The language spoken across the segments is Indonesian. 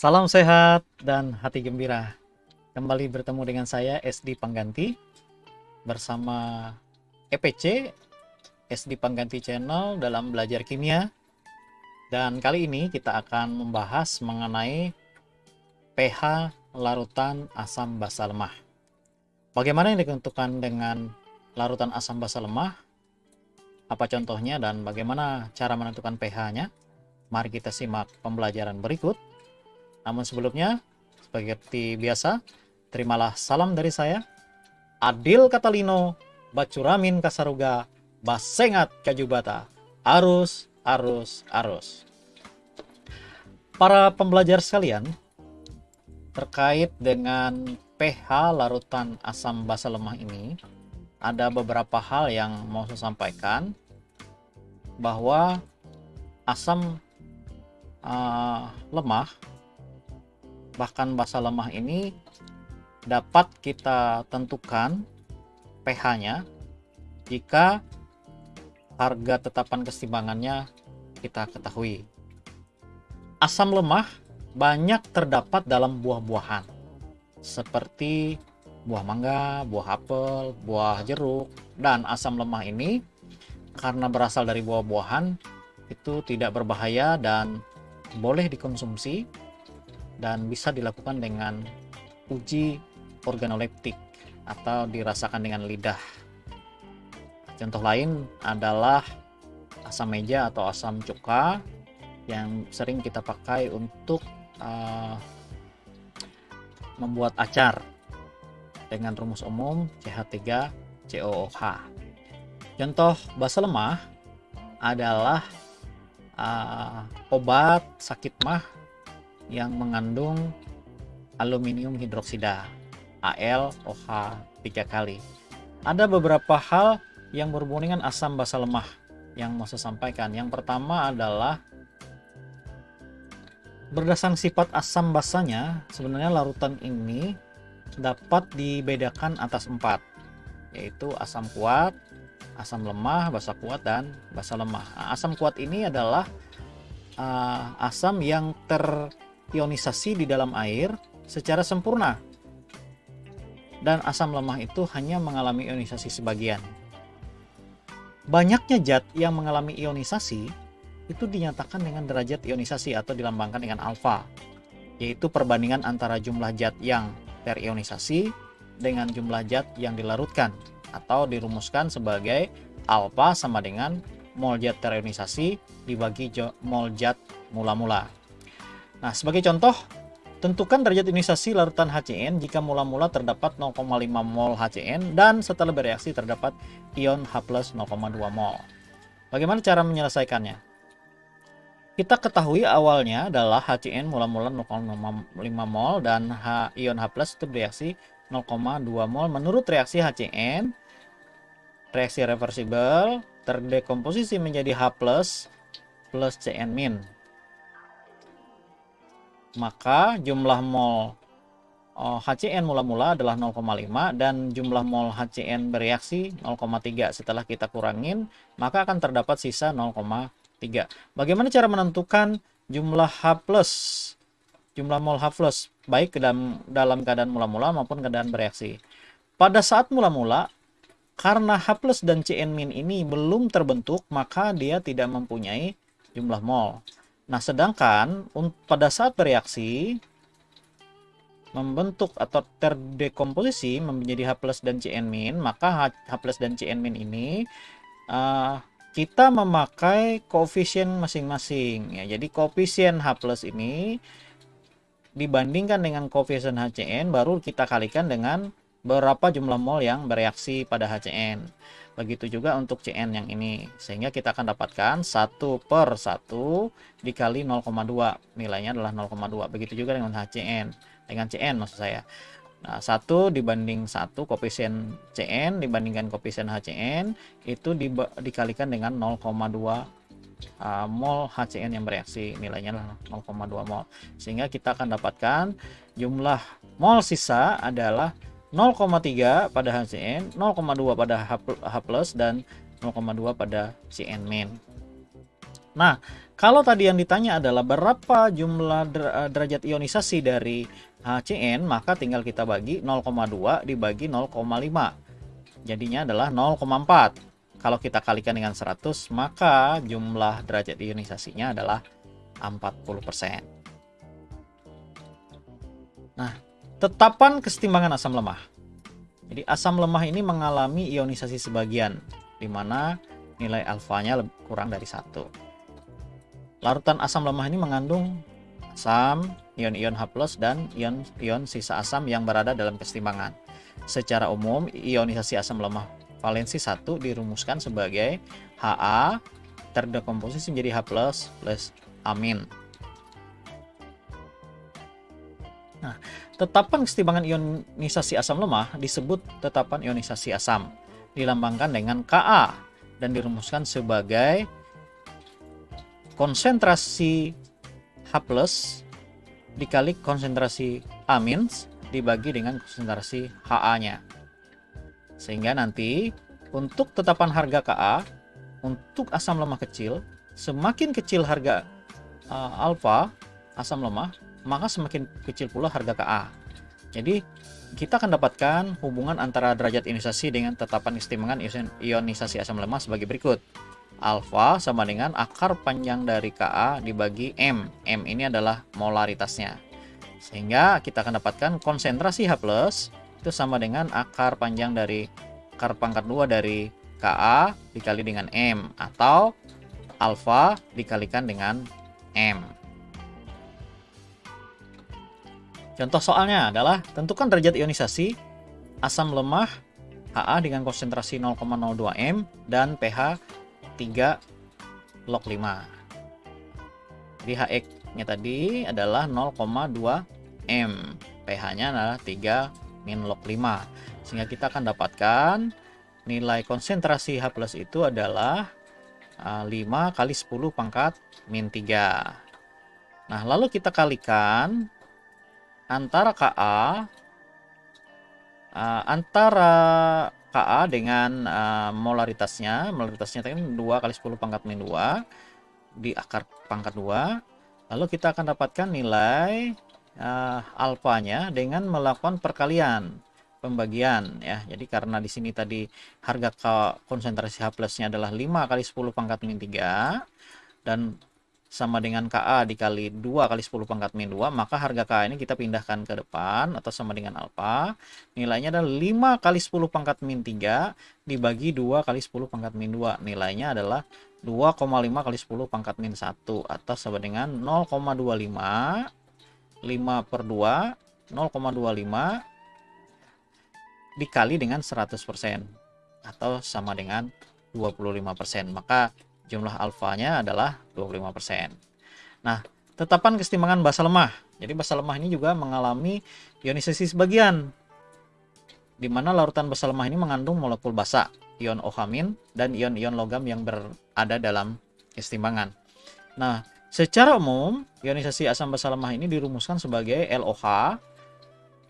Salam sehat dan hati gembira. Kembali bertemu dengan saya SD Pangganti bersama EPC SD Pangganti Channel dalam belajar kimia. Dan kali ini kita akan membahas mengenai pH larutan asam basa lemah. Bagaimana yang ditentukan dengan larutan asam basa lemah? Apa contohnya dan bagaimana cara menentukan pH-nya? Mari kita simak pembelajaran berikut. Namun sebelumnya, seperti biasa, terimalah salam dari saya, Adil Katalino, Bacuramin Kasaruga, Basengat Kajubata, Arus, Arus, Arus. Para pembelajar sekalian, terkait dengan pH larutan asam basa lemah ini, ada beberapa hal yang mau saya sampaikan bahwa asam uh, lemah bahkan basa lemah ini dapat kita tentukan pH-nya jika harga tetapan keseimbangannya kita ketahui. Asam lemah banyak terdapat dalam buah-buahan seperti buah mangga, buah apel, buah jeruk, dan asam lemah ini karena berasal dari buah-buahan itu tidak berbahaya dan boleh dikonsumsi dan bisa dilakukan dengan uji organoleptik atau dirasakan dengan lidah. Contoh lain adalah asam meja atau asam cuka yang sering kita pakai untuk uh, membuat acar dengan rumus umum CH3COOH. Contoh basa lemah adalah uh, obat sakit mah yang mengandung aluminium hidroksida AlOH 3 kali. Ada beberapa hal yang berhubungan dengan asam basa lemah yang mau saya sampaikan. Yang pertama adalah berdasarkan sifat asam basanya, sebenarnya larutan ini dapat dibedakan atas empat yaitu asam kuat, asam lemah, basa kuat dan basa lemah. Nah, asam kuat ini adalah uh, asam yang terionisasi di dalam air secara sempurna. Dan asam lemah itu hanya mengalami ionisasi sebagian. Banyaknya zat yang mengalami ionisasi itu dinyatakan dengan derajat ionisasi atau dilambangkan dengan alfa, yaitu perbandingan antara jumlah zat yang terionisasi dengan jumlah zat yang dilarutkan atau dirumuskan sebagai alfa sama dengan mol zat terionisasi dibagi mol zat mula-mula. Nah, sebagai contoh, tentukan derajat ionisasi larutan HCN jika mula-mula terdapat 0,5 mol HCN dan setelah bereaksi terdapat ion H+, 0,2 mol. Bagaimana cara menyelesaikannya? Kita ketahui awalnya adalah HCN mula-mula 0,5 mol dan H ion H+ itu bereaksi 0,2 mol. Menurut reaksi HCN, reaksi reversibel terdekomposisi menjadi H+ plus Cn min. Maka jumlah mol HCN oh, mula-mula adalah 0,5 dan jumlah mol HCN bereaksi 0,3. Setelah kita kurangin, maka akan terdapat sisa 0,3 3. Bagaimana cara menentukan jumlah H+, jumlah mol H+, baik dalam, dalam keadaan mula-mula maupun keadaan bereaksi. Pada saat mula-mula, karena H dan Cn- ini belum terbentuk, maka dia tidak mempunyai jumlah mol. Nah, sedangkan pada saat bereaksi, membentuk atau terdekomposisi menjadi H dan Cn-, maka H dan Cn- ini uh, kita memakai koefisien masing-masing ya. Jadi koefisien H+ ini dibandingkan dengan koefisien HCN baru kita kalikan dengan berapa jumlah mol yang bereaksi pada HCN. Begitu juga untuk CN yang ini. Sehingga kita akan dapatkan 1 per 1 dikali 0,2. Nilainya adalah 0,2. Begitu juga dengan HCN. Dengan CN maksud saya. Nah, 1 dibanding 1 koefisien Cn dibandingkan koefisien HCN itu di, dikalikan dengan 0,2 uh, mol HCN yang bereaksi nilainya adalah 0,2 mol sehingga kita akan dapatkan jumlah mol sisa adalah 0,3 pada HCN 0,2 pada H, plus dan 0,2 pada Cn min nah kalau tadi yang ditanya adalah berapa jumlah eh, derajat ionisasi dari HCN, maka tinggal kita bagi 0,2 dibagi 0,5. Jadinya adalah 0,4. Kalau kita kalikan dengan 100, maka jumlah derajat ionisasinya adalah 40%. Nah, tetapan kesetimbangan asam lemah. Jadi asam lemah ini mengalami ionisasi sebagian, di mana nilai alfanya kurang dari satu. Larutan asam lemah ini mengandung asam, ion-ion H+, dan ion-ion sisa asam yang berada dalam kesetimbangan. Secara umum, ionisasi asam lemah valensi 1 dirumuskan sebagai Ha terdekomposisi menjadi H+, plus amin. Nah, tetapan kesetimbangan ionisasi asam lemah disebut tetapan ionisasi asam, dilambangkan dengan Ka dan dirumuskan sebagai konsentrasi H dikali konsentrasi amins dibagi dengan konsentrasi Ha-nya. Sehingga nanti untuk tetapan harga Ka untuk asam lemah kecil, semakin kecil harga uh, alfa asam lemah, maka semakin kecil pula harga Ka. Jadi kita akan dapatkan hubungan antara derajat ionisasi dengan tetapan kesetimbangan ionisasi asam lemah sebagai berikut alfa sama dengan akar panjang dari Ka dibagi M. M ini adalah molaritasnya. Sehingga kita akan dapatkan konsentrasi H+, itu sama dengan akar panjang dari akar pangkat 2 dari Ka dikali dengan M. Atau alfa dikalikan dengan M. Contoh soalnya adalah tentukan derajat ionisasi asam lemah Ha dengan konsentrasi 0,02 M dan pH 3 log 5 jadi HX nya tadi adalah 0,2 M. pH nya adalah 3 min log 5 sehingga kita akan dapatkan nilai konsentrasi H itu adalah 5 ah, kali 10 pangkat min 3 nah lalu kita kalikan antara Ka uh, antara Ka dengan uh, molaritasnya, molaritasnya tadi 2 kali 10 pangkat min 2 di akar pangkat 2. Lalu kita akan dapatkan nilai uh, alfanya dengan melakukan perkalian pembagian ya. Jadi karena di sini tadi harga konsentrasi H plusnya adalah 5 kali 10 pangkat min 3 dan sama dengan KA dikali 2 kali 10 pangkat min 2 maka harga KA ini kita pindahkan ke depan atau sama dengan alfa nilainya adalah 5 kali 10 pangkat min 3 dibagi 2 kali 10 pangkat min 2 nilainya adalah 2,5 kali 10 pangkat min 1 atau sama dengan 0,25 5 per 2 0,25 dikali dengan 100% atau sama dengan 25% maka jumlah alfanya adalah 25%. Nah, tetapan kesetimbangan basa lemah. Jadi basa lemah ini juga mengalami ionisasi sebagian di mana larutan basa lemah ini mengandung molekul basa, ion OH- dan ion-ion logam yang berada dalam kesetimbangan. Nah, secara umum, ionisasi asam basa lemah ini dirumuskan sebagai LOH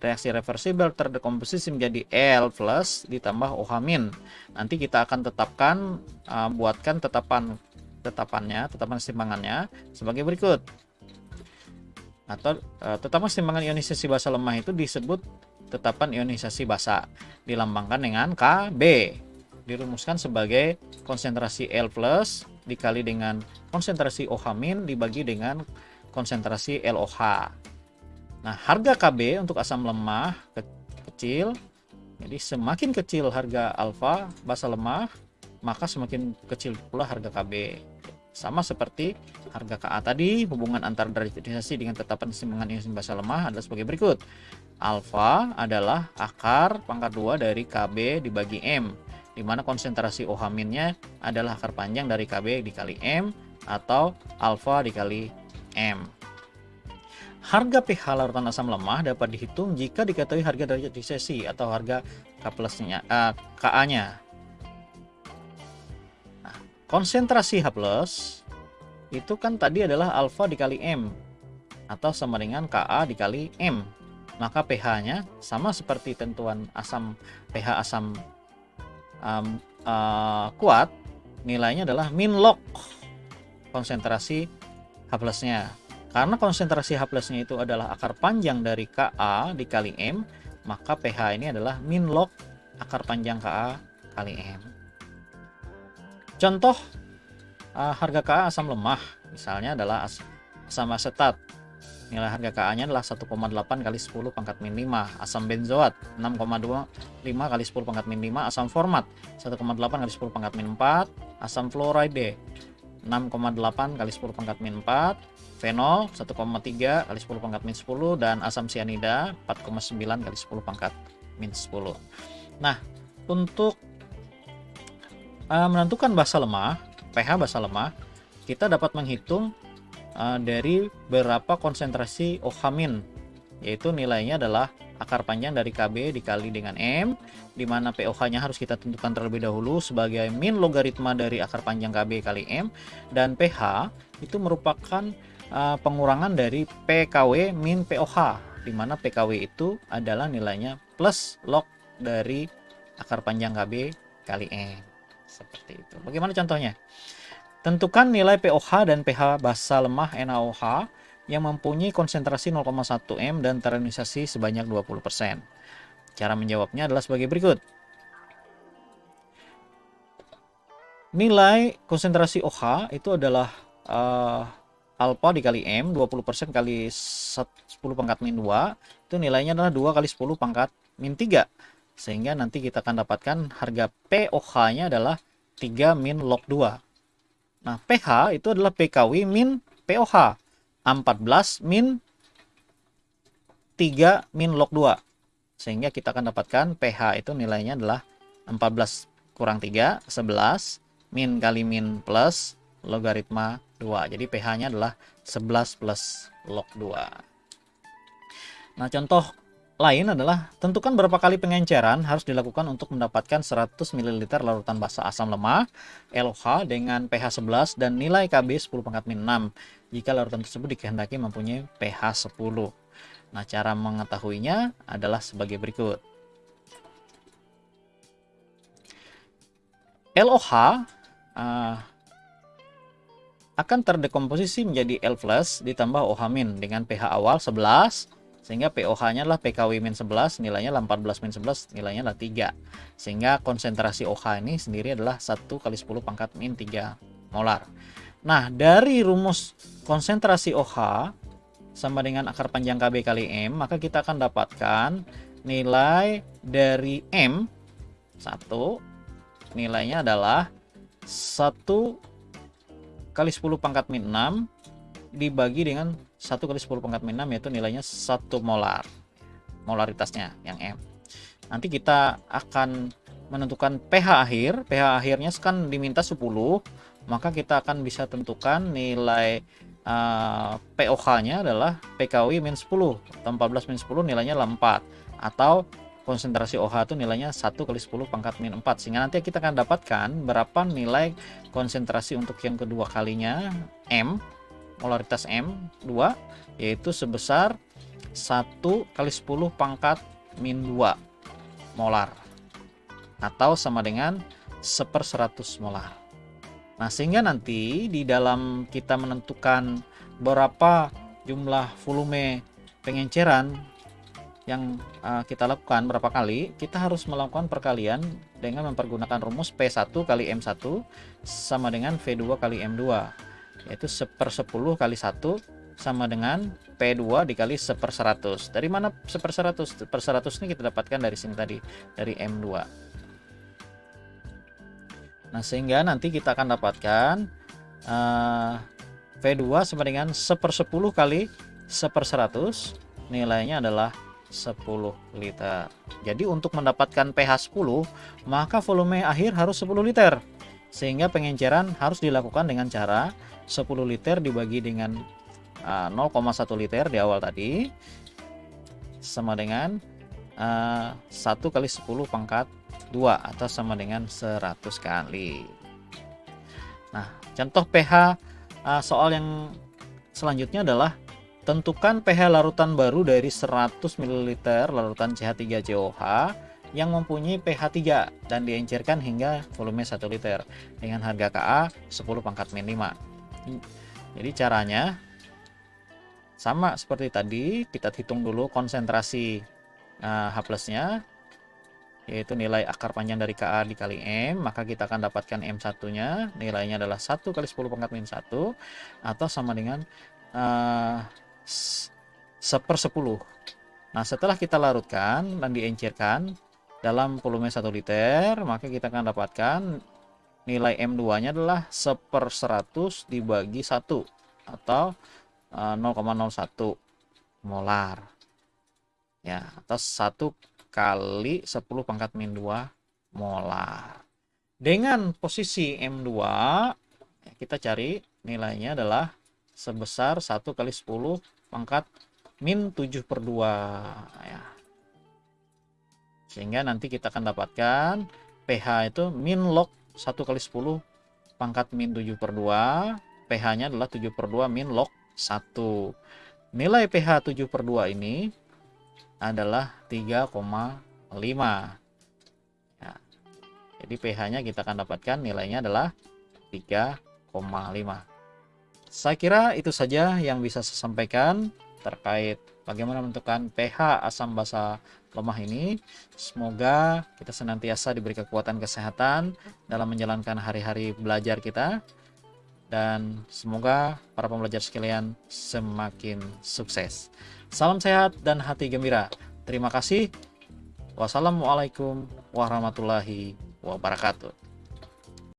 reaksi reversibel terdekomposisi menjadi L plus ditambah OH-. Nanti kita akan tetapkan uh, buatkan tetapan tetapannya, tetapan keseimbangannya sebagai berikut. Atau uh, tetapan keseimbangan ionisasi basa lemah itu disebut tetapan ionisasi basa dilambangkan dengan KB. Dirumuskan sebagai konsentrasi L plus dikali dengan konsentrasi OH- dibagi dengan konsentrasi LOH. Nah, harga KB untuk asam lemah ke kecil, jadi semakin kecil harga alfa basa lemah, maka semakin kecil pula harga KB. Sama seperti harga KA tadi, hubungan antara derajat ionisasi dengan tetapan keseimbangan ionisasi basa lemah adalah sebagai berikut. Alfa adalah akar pangkat 2 dari KB dibagi M, di mana konsentrasi OH-nya adalah akar panjang dari KB dikali M atau alfa dikali M. Harga pH larutan asam lemah dapat dihitung jika diketahui harga derajat disesi atau harga K plusnya, uh, Ka-nya. Nah, konsentrasi H plus itu kan tadi adalah alfa dikali M atau sama dengan Ka dikali M. Maka pH-nya sama seperti tentuan asam pH asam um, uh, kuat, nilainya adalah min log konsentrasi H plusnya. Karena konsentrasi H plusnya itu adalah akar panjang dari Ka dikali M, maka pH ini adalah min log akar panjang Ka kali M. Contoh uh, harga Ka asam lemah misalnya adalah as asam asetat. Nilai harga Ka-nya adalah 1,8 kali 10 pangkat min 5. Asam benzoat 6,25 kali 10 pangkat min 5. Asam format 1,8 kali 10 pangkat min 4. Asam fluoride 6,8 kali 10 pangkat min 4 fenol 1,3 kali 10 pangkat min 10 dan asam sianida 4,9 kali 10 pangkat min 10 nah untuk uh, menentukan basa lemah pH basa lemah kita dapat menghitung uh, dari berapa konsentrasi OH yaitu nilainya adalah akar panjang dari KB dikali dengan M, di mana POH-nya harus kita tentukan terlebih dahulu sebagai min logaritma dari akar panjang KB kali M, dan pH itu merupakan uh, pengurangan dari PKW min POH, di mana PKW itu adalah nilainya plus log dari akar panjang KB kali M. Seperti itu. Bagaimana contohnya? Tentukan nilai POH dan pH basa lemah NaOH yang mempunyai konsentrasi 0,1 M dan terionisasi sebanyak 20%. Cara menjawabnya adalah sebagai berikut. Nilai konsentrasi OH itu adalah uh, alpha dikali M, 20% kali 10 pangkat min 2, itu nilainya adalah 2 kali 10 pangkat min 3. Sehingga nanti kita akan dapatkan harga POH-nya adalah 3 min log 2. Nah, pH itu adalah PKW min POH. 14 min 3 min log 2 sehingga kita akan dapatkan pH itu nilainya adalah 14 kurang 3 11 min kali min plus logaritma 2 jadi pH nya adalah 11 plus log 2 nah contoh lain adalah tentukan berapa kali pengenceran harus dilakukan untuk mendapatkan 100 ml larutan basa asam lemah LOH dengan pH 11 dan nilai KB 10 pangkat min 6 jika larutan tersebut dikehendaki mempunyai pH 10. Nah, cara mengetahuinya adalah sebagai berikut. LOH uh, akan terdekomposisi menjadi L ditambah OH dengan pH awal 11 sehingga POH-nya adalah PKW min 11 nilainya adalah 14 min 11 nilainya adalah 3 sehingga konsentrasi OH ini sendiri adalah 1 kali 10 pangkat min 3 molar nah dari rumus konsentrasi OH sama dengan akar panjang KB kali M maka kita akan dapatkan nilai dari M 1 nilainya adalah 1 kali 10 pangkat min 6 dibagi dengan 1 kali 10 pangkat min 6 yaitu nilainya 1 molar molaritasnya yang M. Nanti kita akan menentukan pH akhir. pH akhirnya kan diminta 10 maka kita akan bisa tentukan nilai uh, eh, POH nya adalah PKW min 10 atau 14 min 10 nilainya adalah 4 atau konsentrasi OH itu nilainya 1 kali 10 pangkat min 4 sehingga nanti kita akan dapatkan berapa nilai konsentrasi untuk yang kedua kalinya. M molaritas M2 yaitu sebesar 1 kali 10 pangkat min 2 molar. Atau sama dengan 1 per 100 molar. Nah, sehingga nanti di dalam kita menentukan berapa jumlah volume pengenceran yang uh, kita lakukan berapa kali, kita harus melakukan perkalian dengan mempergunakan rumus P1 kali M1 sama dengan V2 kali M2 yaitu seper 10 kali 1 sama dengan P2 dikali seper 100 dari mana seper 100 per 100 ini kita dapatkan dari sini tadi dari M2 nah sehingga nanti kita akan dapatkan uh, V2 sama dengan seper 10 kali seper 100 nilainya adalah 10 liter. Jadi untuk mendapatkan pH 10 maka volume akhir harus 10 liter. Sehingga pengenceran harus dilakukan dengan cara 10 liter dibagi dengan uh, 0,1 liter di awal tadi sama dengan uh, 1 kali 10 pangkat 2 atau sama dengan 100 kali. Nah, contoh pH uh, soal yang selanjutnya adalah tentukan pH larutan baru dari 100 ml larutan CH3COH yang mempunyai pH 3 dan diencerkan hingga volume 1 liter dengan harga Ka 10 pangkat min 5. Jadi caranya sama seperti tadi, kita hitung dulu konsentrasi uh, H plusnya, yaitu nilai akar panjang dari KA dikali M, maka kita akan dapatkan M1-nya, nilainya adalah 1 kali 10 pangkat min 1, atau sama dengan uh, seper 10. Nah, setelah kita larutkan dan diencerkan dalam volume 1 liter, maka kita akan dapatkan nilai M2-nya adalah seper 100 dibagi 1, atau 0,01 eh, molar ya atau 1 kali 10 pangkat min 2 molar. Dengan posisi M2 ya, kita cari nilainya adalah sebesar 1 kali 10 pangkat min 7 per 2 ya. Sehingga nanti kita akan dapatkan pH itu min log 1 kali 10 pangkat min 7 per 2 pH nya adalah 7 per 2 min log 1. Nilai pH 7 per 2 ini adalah 3,5. Ya. Jadi pH-nya kita akan dapatkan nilainya adalah 3,5. Saya kira itu saja yang bisa saya sampaikan terkait bagaimana menentukan pH asam basa lemah ini. Semoga kita senantiasa diberi kekuatan kesehatan dalam menjalankan hari-hari belajar kita dan semoga para pembelajar sekalian semakin sukses. Salam sehat dan hati gembira. Terima kasih. Wassalamualaikum warahmatullahi wabarakatuh.